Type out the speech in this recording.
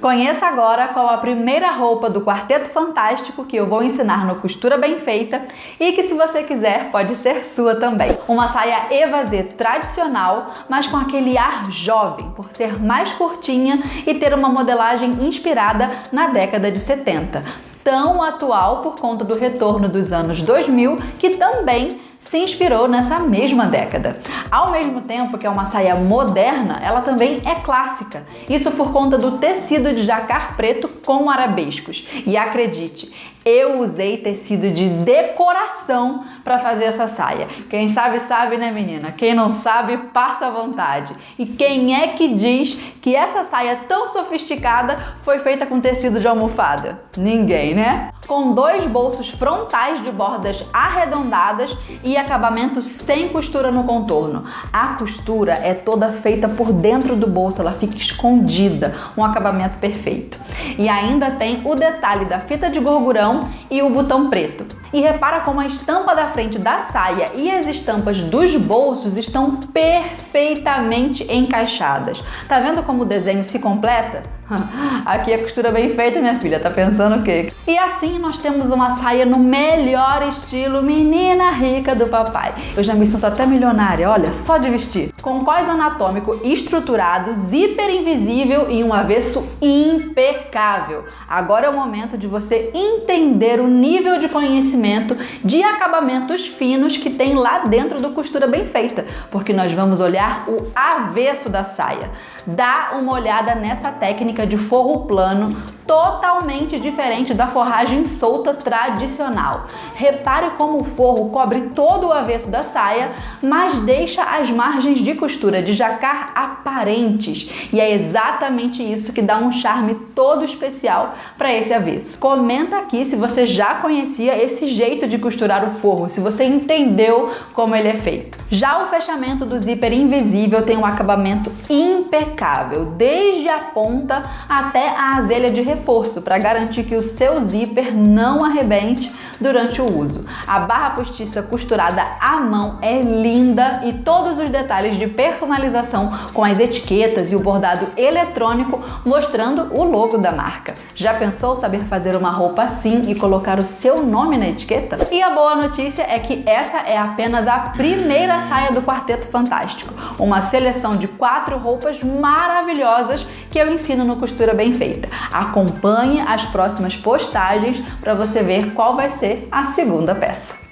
Conheça agora qual a primeira roupa do Quarteto Fantástico que eu vou ensinar no Costura Bem Feita e que, se você quiser, pode ser sua também. Uma saia evasê tradicional, mas com aquele ar jovem, por ser mais curtinha e ter uma modelagem inspirada na década de 70. Tão atual por conta do retorno dos anos 2000, que também se inspirou nessa mesma década. Ao mesmo tempo que é uma saia moderna, ela também é clássica. Isso por conta do tecido de jacar preto com arabescos. E acredite, eu usei tecido de decoração para fazer essa saia. Quem sabe, sabe, né, menina? Quem não sabe, passa à vontade. E quem é que diz que essa saia tão sofisticada foi feita com tecido de almofada? Ninguém, né? Com dois bolsos frontais de bordas arredondadas e acabamento sem costura no contorno. A costura é toda feita por dentro do bolso, ela fica escondida, um acabamento perfeito. E ainda tem o detalhe da fita de gorgurão e o botão preto. E repara como a estampa da frente da saia e as estampas dos bolsos estão perfeitamente encaixadas. Tá vendo como o desenho se completa? Aqui a costura bem feita, minha filha, tá pensando o quê? E assim nós temos uma saia no melhor estilo menina rica do papai. Eu já me sinto até milionária, olha, só de vestir. Com cós anatômico estruturado, zíper invisível e um avesso impecável. Agora é o momento de você entender o nível de conhecimento de acabamentos finos que tem lá dentro do costura bem feita, porque nós vamos olhar o avesso da saia. Dá uma olhada nessa técnica de forro plano totalmente diferente da forragem solta tradicional. Repare como o forro cobre todo o avesso da saia, mas deixa as margens de costura de jacar aparentes. E é exatamente isso que dá um charme todo especial para esse avesso. Comenta aqui se você já conhecia esse jeito de costurar o forro, se você entendeu como ele é feito. Já o fechamento do zíper invisível tem um acabamento impecável, desde a ponta até a azelha de reforço para garantir que o seu zíper não arrebente durante o uso. A barra postiça costurada à mão é linda e todos os detalhes de personalização com as etiquetas e o bordado eletrônico mostrando o logo da marca. Já pensou saber fazer uma roupa assim e colocar o seu nome na etiqueta? E a boa notícia é que essa é apenas a primeira saia do Quarteto Fantástico, uma seleção de quatro roupas maravilhosas que eu ensino no Costura Bem Feita. Acompanhe as próximas postagens para você ver qual vai ser a segunda peça.